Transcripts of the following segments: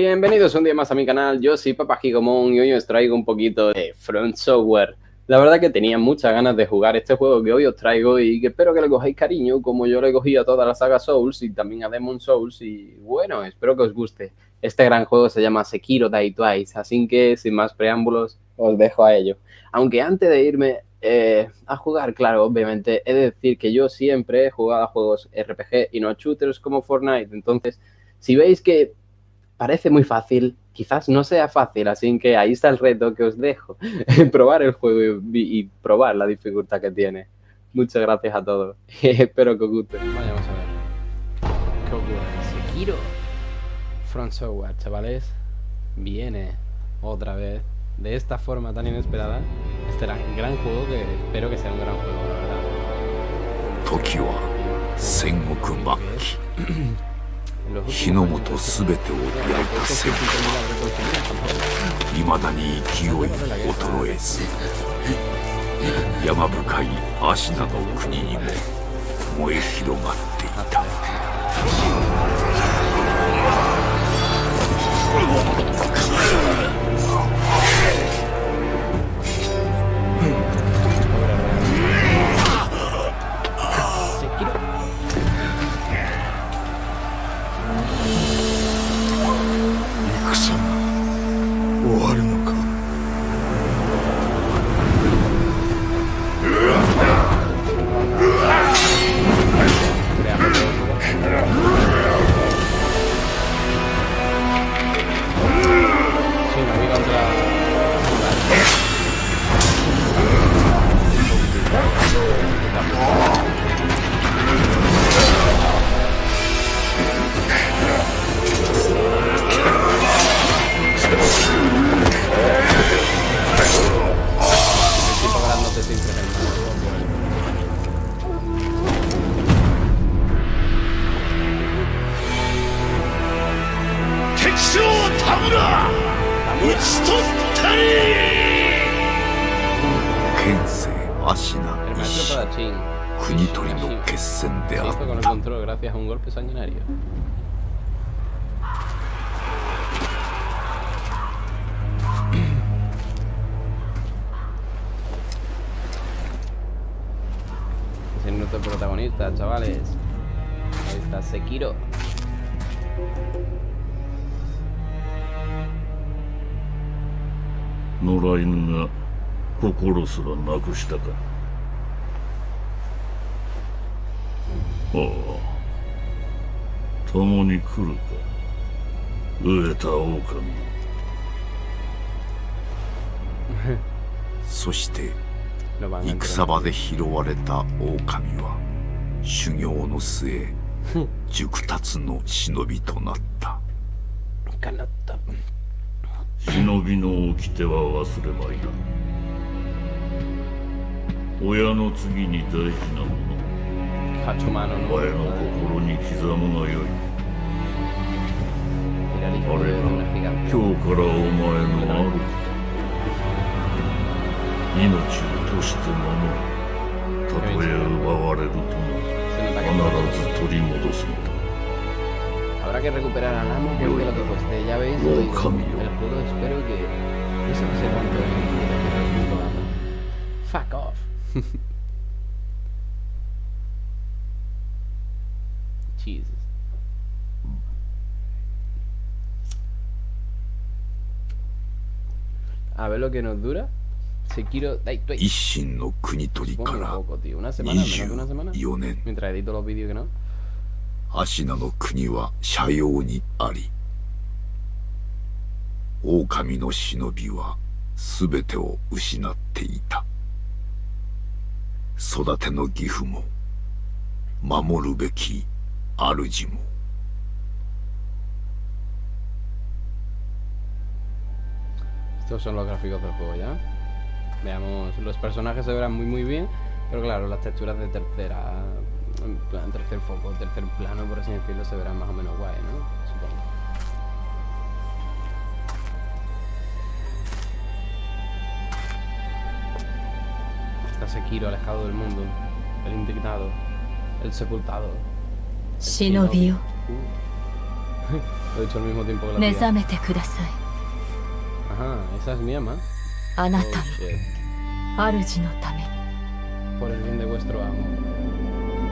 Bienvenidos un día más a mi canal, yo soy Papa Gigomon y hoy os traigo un poquito de Front Software. La verdad que tenía muchas ganas de jugar este juego que hoy os traigo y que espero que le cojáis cariño como yo le cogí a toda la saga Souls y también a Demon Souls y bueno, espero que os guste. Este gran juego se llama Sekiro Die Twice, así que sin más preámbulos os dejo a ello. Aunque antes de irme eh, a jugar, claro, obviamente, he de decir que yo siempre he jugado a juegos RPG y no a shooters como Fortnite, entonces si veis que parece muy fácil, quizás no sea fácil, así que ahí está el reto que os dejo, probar el juego y, probar la dificultad que tiene. Muchas gracias a todos, espero que os guste. Vamos a ver. ¿Qué ocurre? Sekiro. Front Software, chavales, viene otra vez de esta forma tan inesperada. Este era un gran juego que espero que sea un gran juego, la verdad. Tokio 火の元全てを焼いた戦いまだに勢い衰えず山深い芦名の国にも燃え広がっていた。心すらなくしたか。ああ共に来るか。飢えた狼。そして戦場で拾われた狼は修行の末 熟達の忍びとなった。忍びの掟は忘れまいな親の次に大事なもの.お前の心に刻むがよいあれが.今日からお前の主命をとして守るたとえ奪われるとも必ず取り戻すのだ Habrá que recuperar al amo porque lo que cueste. Ya veis, Oh, hoy, el juego espero que no se tanto en el Jesus. A ver lo que nos dura. 一心の国取りから poco, tío. Una semana, menos de una semana. 24年 no. 芦名の国は斜陽にあり狼の忍びは全てを失っていた育ての義父も守るべき主も Estos son los gráficos del juego ya. Veamos, los personajes se verán muy muy bien, pero claro, las texturas de tercera, en plan, tercer foco, tercer plano, por así decirlo, se verán más o menos guay, ¿no? está Sekiro alejado del mundo, el indignado, el sepultado. El Shinobi. Lo he dicho al mismo tiempo que la tía. Ajá, esa es mi ama. Anata. Oh, Aruji no tame. Por el bien de vuestro amo.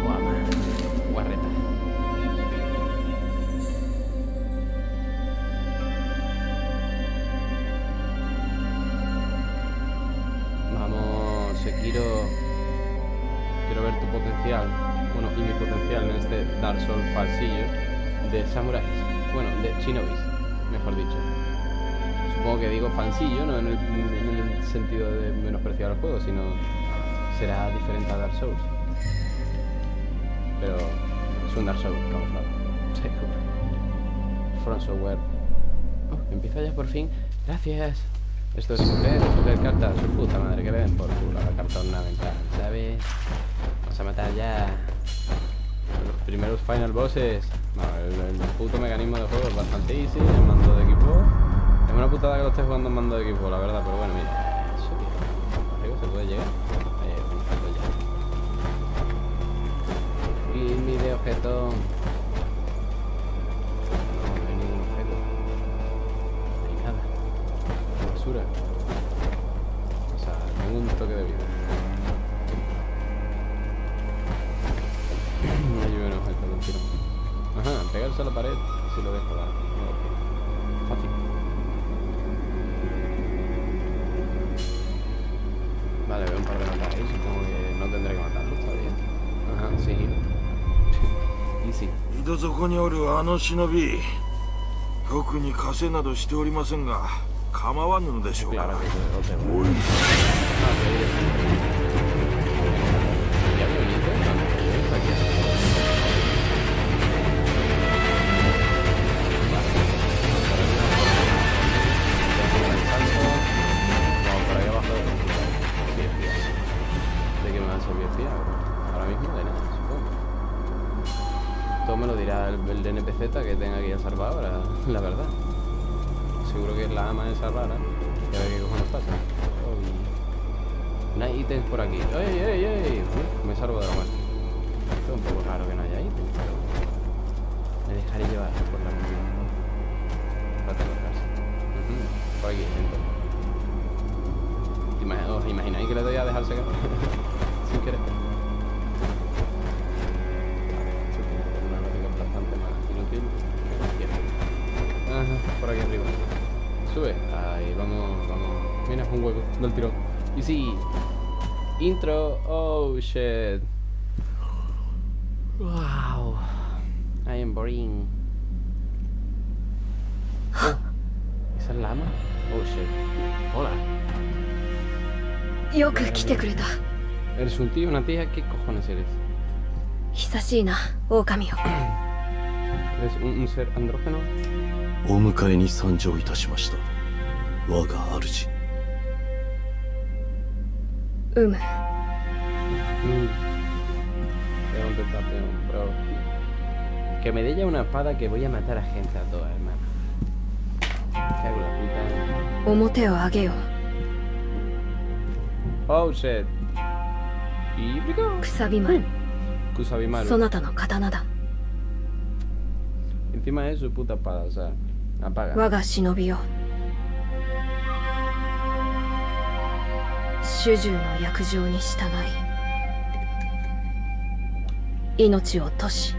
O ama. Guarreta. Fansillo, no en el, en el sentido de menospreciar el juego, sino será diferente a Dark Souls. Pero es un Dark Souls, camuflado. From Software. Oh, empieza ya por fin. Gracias. Esto es mujer, mujer carta, su puta madre, que den por culo la carta ornamental, ¿sabes? Vamos a matar ya los primeros final bosses. No, el, el puto mecanismo de juego es bastante easy, el mando de equipo. Una putada que lo estés jugando en mando de equipo, la verdad, pero bueno, mira. Eso. Arriba se puede llegar. Ahí, ya. Y mi de objeto. No, no hay ningún objeto. No hay nada. Basura. O sea, ningún toque de vida. Hay un objeto un tiro. Ajá, pegarse a la pared si lo dejo dar. Vale, veo un par de notas ahí, supongo que no tendré que matarlos todavía. Ajá, sí. Easy. 井戸底におるあの忍び特に稼などしておりませんが構わぬのでしょう Claro か la verdad. Seguro que es la ama de salvar, ¿eh? Y a ver qué cojones pasa. Uy. No hay ítems por aquí. ¡Ey, ey, ey! Uf, me salvo de la muerte. Esto es un poco raro que no haya ítems, pero... Me dejaré llevar por la emoción. Para casi. Ujú, Por aquí, dentro. ¿Te ima- ¿Os imagináis que le doy a dejarse caer? Sube. Ahí, vamos, vamos. Mira, un hueco. No el tiro. Y sí. Intro. Oh, shit. Wow. I am boring. Oh. ¿Esa es lama? Oh, shit. Hola. ¿Eres un tío, una tía? ¿Qué cojones eres? ¿Eres un, un ser andrógeno? お迎えに参上いたしました我が主うむ Mm. Tengo tentación, bro. Que me dé ya una espada que voy a matar a gente a todas, hermano. Cago la puta. 表を上げよ Oh shit. Y 丸 Kusabimaru. そなたの刀だ Encima es su puta espada, o sea. 我が忍びよ。主従の約定に従い命をとし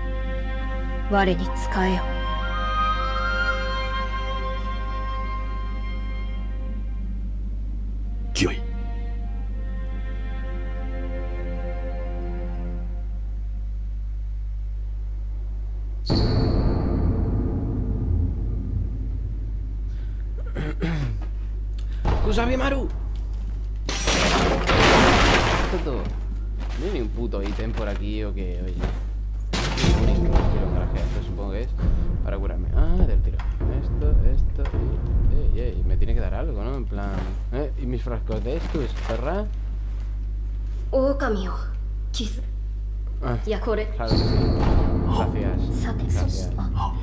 我に仕えよ。sabe, Maru! Todo. No hay ni un puto ítem por aquí o que, oye. Esto supongo que es para curarme. Ah, del tiro. Esto, esto. Ey, ey, me tiene que dar algo, ¿no? En plan. ¿Eh? ¿Y mis frascos de estos, perra? Oh, camio. Kiss. Ah, claro que sí. Gracias. Gracias. Ah,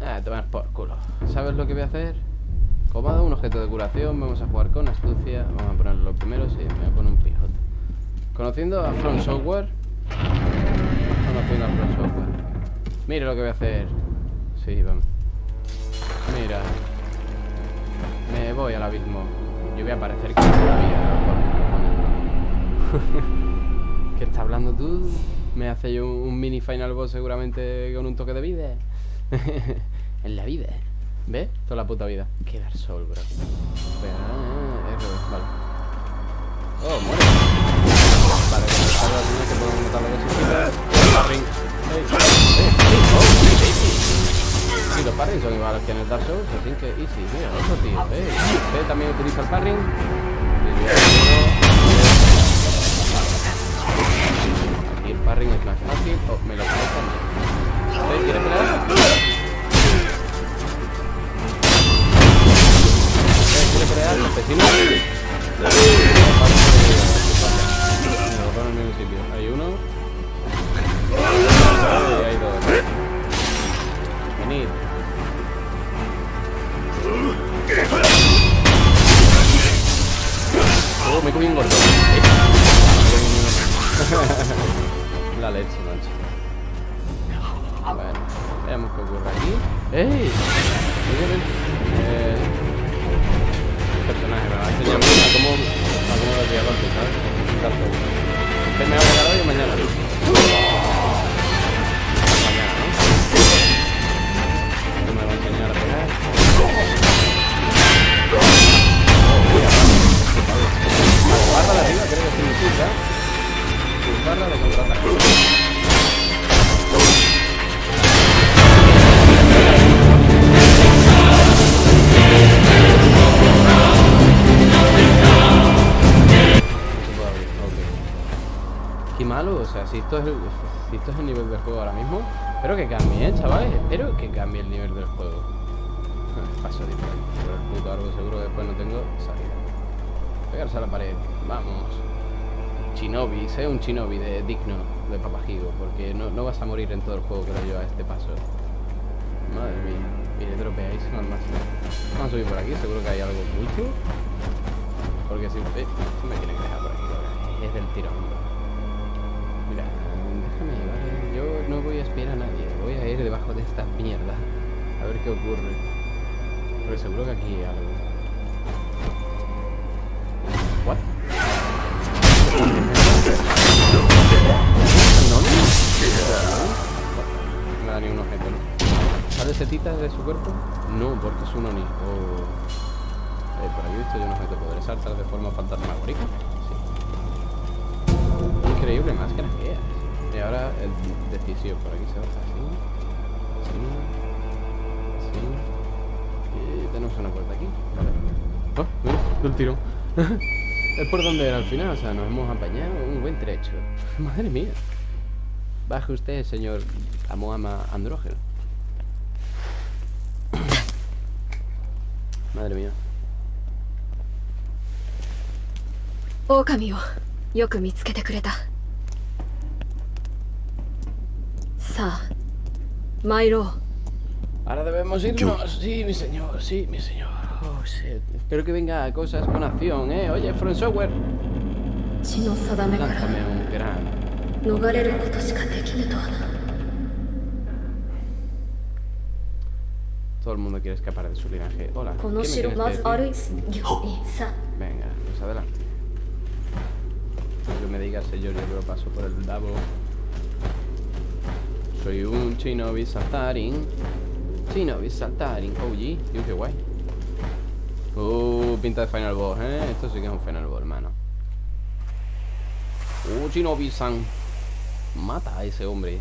ah tomas por culo. ¿Sabes lo que voy a hacer? Dado un objeto de curación, vamos a jugar con astucia. Vamos a ponerlo primero, sí, me voy a poner un pijote. Conociendo a From Software. Conociendo a From Software. Mire lo que voy a hacer. Sí, vamos. Mira. Me voy al abismo. Yo voy a aparecer que. ¿Qué está hablando tú? Me hace yo un mini final boss seguramente con un toque de vida. en la vida. ¿Ves? Toda la puta vida. Qué Dark Soul, bro. Espera, eh, vale. Oh, muere. Vale, con que podemos matar la cosita. Sí, los parrings son iguales que en el Dark Souls, así que easy, mira, otro tío, ¿eh? Usted también utiliza el parring. Aquí el parring es más fácil. Oh, me lo pongo también. ¿Usted quiere crear en el mismo sitio. Hay uno. Y hay dos. Venid. Oh, me comí un gordo. La leche, macho. Bueno, veamos qué ocurre aquí. ¡Ey! Eh, personaje, me va a enseñar a cómo, a cómo desviar ¿sabes? ¿Usted me va a pegar hoy o? Mañana, si esto es el, nivel del juego ahora mismo, espero que cambie, ¿eh, chavales? Espero que cambie el nivel del juego. Paso diferente. Pero el puto árbol seguro que después no tengo salida. Pegarse a la pared. Vamos. Shinobi, sé un Shinobi de digno de papajigo, porque no, vas a morir en todo el juego, creo yo, a este paso. Madre mía. Mire, dropeáis al máximo. Vamos a subir por aquí, seguro que hay algo mucho. Porque si... Eh, me quieren dejar por aquí, es del tirón. No voy a espiar a nadie. Voy a ir debajo de esta mierda. A ver qué ocurre. Pero seguro que aquí hay algo. ¿What? ¿No? Da ni un objeto, ¿no? ¿Sale setitas de su cuerpo? No, porque es un Oni. Oh. Eh, por aquí visto yo un objeto. ¿Podré saltar de forma fantasmagórica? Sí. Increíble máscara que es. Y ahora el decisivo por aquí se baja así. Así. Así. Y tenemos una puerta aquí. Vale. Oh, mira, un tiro. es por donde era al final, o sea, nos hemos apañado un buen trecho. Madre mía. Baje usted, señor Amoama Andrógeno. Madre mía. 狼をよく見つけてくれた Ahora debemos irnos. Sí, mi señor, sí, mi señor. Oh, Espero que venga cosas con acción, ¿eh? Oye, Front Software. Lánzame un gran. Todo el mundo quiere escapar de su linaje. Hola. ¿qué me Venga, pues adelante. Lo que me diga, señor, yo lo paso por el Davo. Soy un Shinobi Saltarin. Shinobi Saltarin. Oh, y qué guay. Uh, pinta de Final Boss, ¿eh? Esto sí que es un Final Boss, hermano. Uh, Shinobi-san. Mata a ese hombre.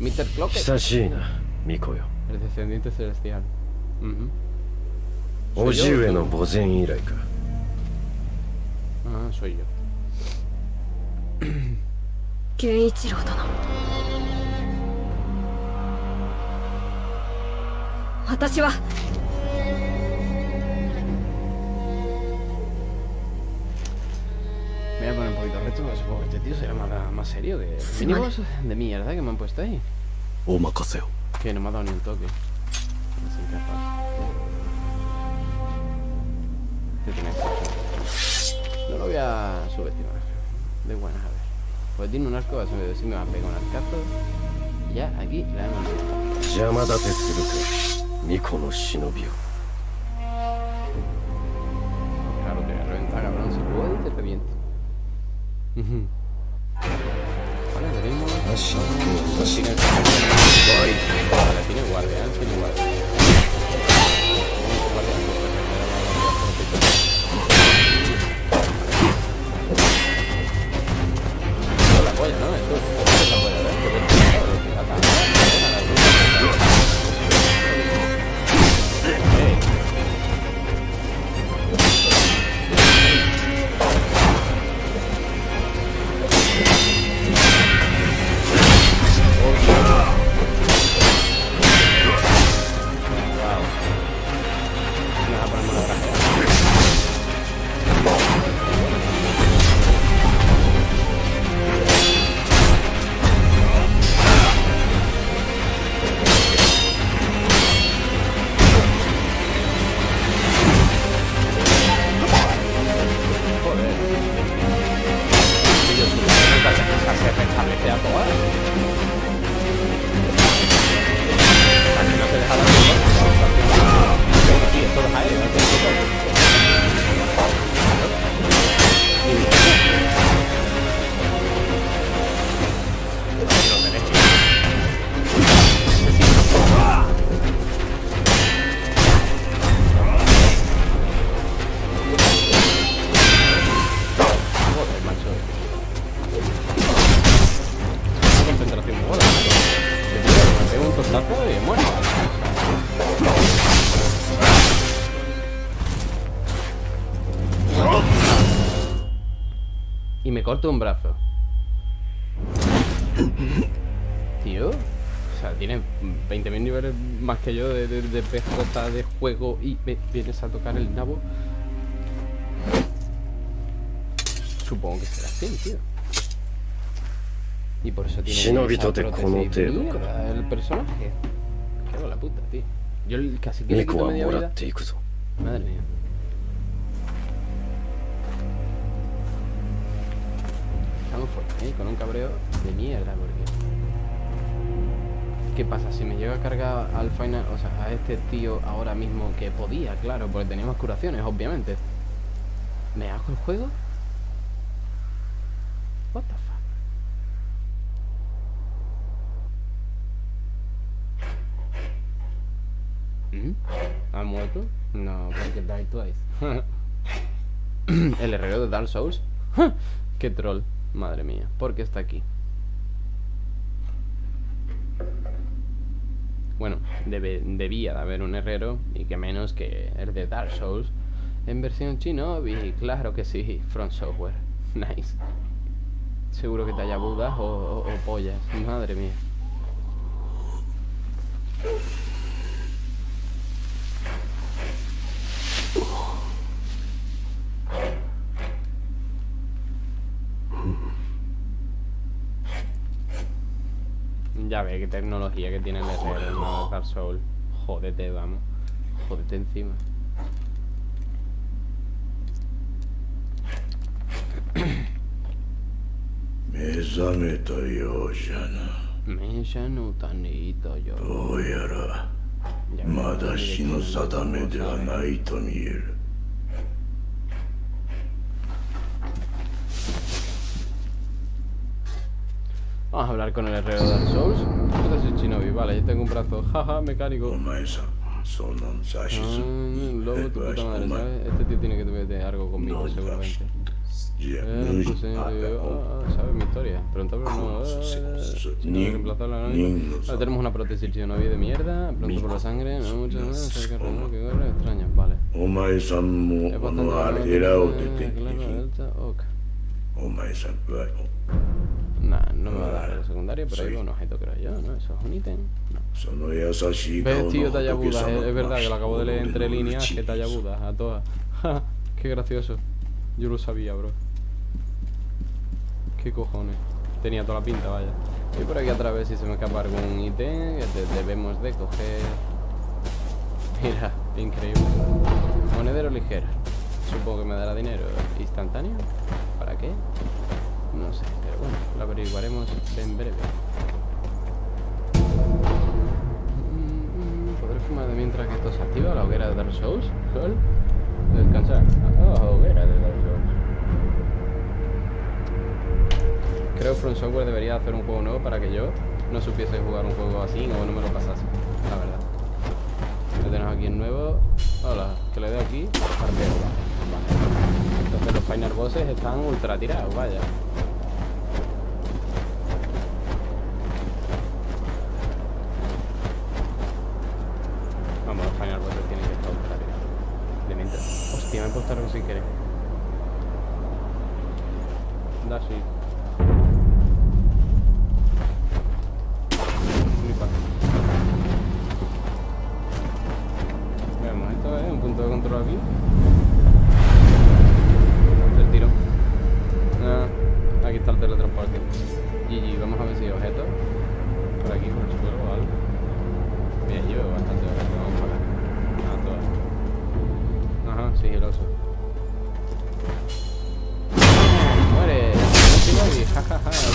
Mr. Clock. Mikoyo. El descendiente celestial. Uh -huh. Ojiue no Bozen Irai Ah, soy yo. 健一郎殿私は Me voy a poner un poquito reto, supongo que este tío será más, más serio que el mínimos de mierda que me han puesto ahí. Que no me ha dado ni un toque. No soy incapaz. No lo voy a subestimar. De buenas, a ver. Pues tiene unas cosas, si me van a pegar un arcazo. Ya, aquí la hemos dejado. Claro, te voy a reventar, cabrón. Si puedo, te reviento. vale, tenemos... Tiene guardia, tiene guardia. corto un brazo. Tío. O sea, tiene 20.000 niveles más que yo de, de, de PJ de juego y me vienes a tocar el nabo. Supongo que será así, tío. Y por eso tiene esa prótesis mierda, el personaje. Qué la puta, tío. Yo casi que le quito media vida. Madre mía. Con un cabreo de mierda, porque... ¿Qué pasa? Si me llega a cargar al final, o sea, a este tío ahora mismo que podía, claro, porque teníamos curaciones, obviamente. ¿Me hago el juego? What the fuck? ¿Mm? ¿Ha muerto? No, porque die twice. El herrero de Dark Souls. Qué troll, madre mía. ¿Por qué está aquí? Bueno, debe- debía de haber un herrero y que menos que el de Dark Souls en versión chino y claro que sí, Front Software. Nice. Seguro que te haya budas o, o- o pollas. Madre mía. Ya ve qué tecnología que tiene el herrero, no Dark Souls. Jódete, vamos. Jódete encima. Vamos a hablar con el herrero de Dark Souls. Esto es el shinobi, vale, yo tengo un brazo. Jaja, mecánico. Mm, lobo, tu puta madre, ¿sabes? Este tío tiene que tener algo conmigo, seguramente. Eh, pues, eh, ah, ah ¿Sabes mi historia? Pronto, pero eh, no. Eh, la tenemos una prótesis shinobi de mierda. Pronto por la sangre, no mucho más. Cerca de que corre, extraño, vale. Es bastante. Eh, claro, alta, ok. Nah, no me va a dar el secundario, pero hay un objeto, creo yo, ¿no? Eso es un ítem. No. ¿Ves, tío, Tallabudas? Es, eh, es verdad que lo acabo de leer entre líneas que Tallabudas a todas. Qué gracioso. Yo lo sabía, bro. Qué cojones. Tenía toda la pinta, vaya. Y por aquí a través si se me escapa algún ítem, que debemos de coger... Mira, increíble. Monedero ligero. Supongo que me dará dinero instantáneo. ¿Para qué? No sé, pero bueno, lo averiguaremos en breve. fumar de mientras que esto se activa, la hoguera de Dark Souls. Sol. Descansar. Oh, hoguera de Dark Souls. Creo que From Software debería hacer un juego nuevo para que yo no supiese jugar un juego así o no me lo pasase, la verdad. Ya tenemos aquí el nuevo. Hola, que le doy aquí. Entonces los final bosses están ultra tirados, vaya. Vamos, los final bosses tienen que estar ultra tirados. De mientras. Hostia, me he puesto Sigiloso. ¡Muere! ¡No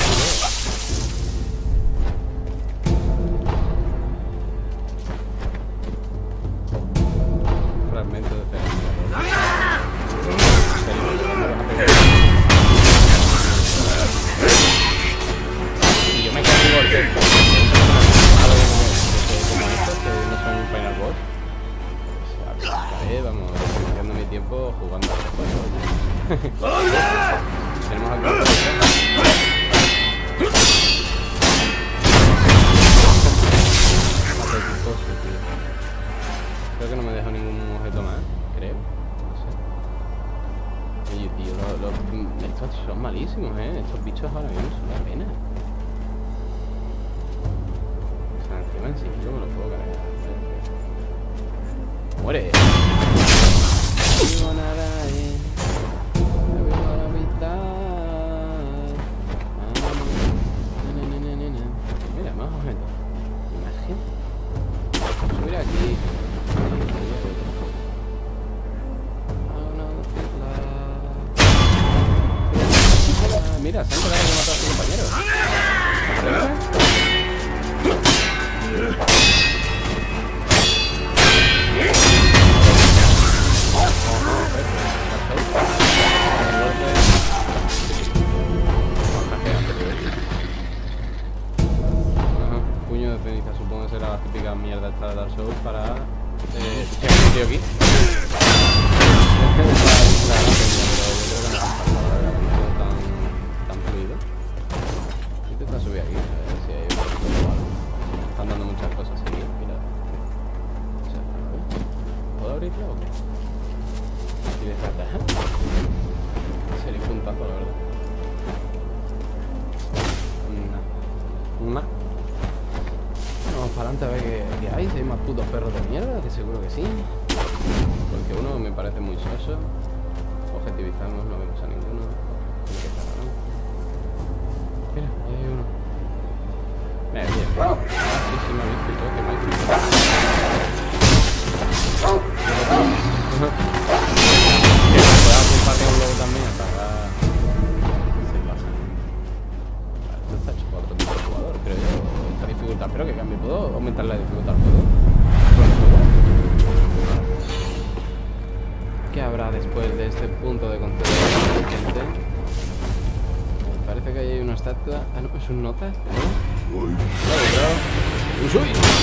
¡Muere! ¿Puedo abrirlo o qué? De trata, ¿eh? Sería un puntazo, la verdad. Nah. Nah. Vamos para adelante a ver qué, qué hay. Si hay más putos perros de mierda, que seguro que sí. Porque uno me parece muy soso. Objetivizamos, no vemos a ninguno. Tiene. Mira, ahí hay uno. Mira, bien. Ah, sí, sí, me ha visto y todo, que me ha visto. Que me pueda compartir un logo también, hasta Se pasa. Vale, esto está hecho para otro tipo de jugador, creo yo. Esta dificultad, espero que cambie. ¿Puedo aumentar la dificultad al juego? Con el juego. ¿Qué habrá después de este punto de control gente? Parece que ahí hay una estatua. Ah, no, es un nota. ¿no? Claro, claro. ¡Uy!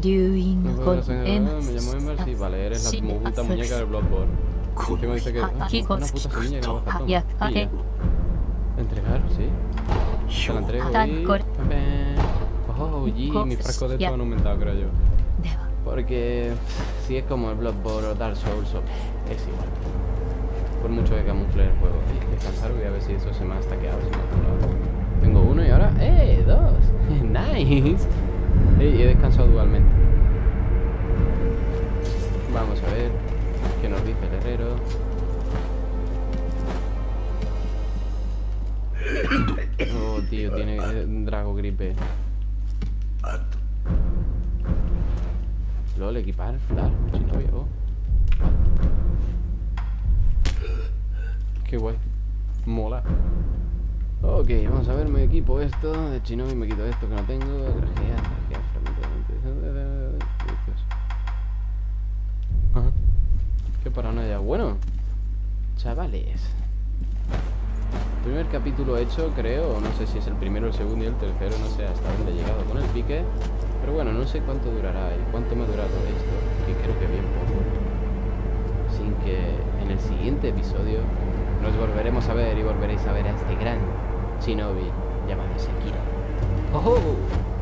Makotoni. Me llamo Ember, sí, vale, eres la puta muñeca del Bloodborne. ¿Qué me dice que ah, una puta semilla y no baja toma. Entregar, sí. Te la entrego y... Oh, y mi frasco de esto han aumentado, creo yo. Porque si es como el Bloodborne o Dark Souls, es igual. Por mucho que camufle el juego. descansar, voy a ver si eso se me ha stackeado. Tengo uno y ahora... ¡Eh! ¡Dos! ¡Nice! Y he descansado dualmente. Vamos a ver qué nos dice el herrero. Oh, tío, tiene eh, Drago Gripe. LOL, equipar, flar, chinovia, oh. Qué guay. Mola. Ok, vamos a ver, me equipo esto de Chinobi, me quito esto que no tengo. Grajea, grajea, Bueno, chavales. primer capítulo hecho, creo, no sé si es el primero, el segundo y el tercero, no sé hasta dónde he llegado con el pique. Pero bueno, no sé cuánto durará y cuánto me ha durado esto, que creo que bien poco. Así que en el siguiente episodio nos volveremos a ver y volveréis a ver a este gran shinobi llamado Sekiro. ¡Oh!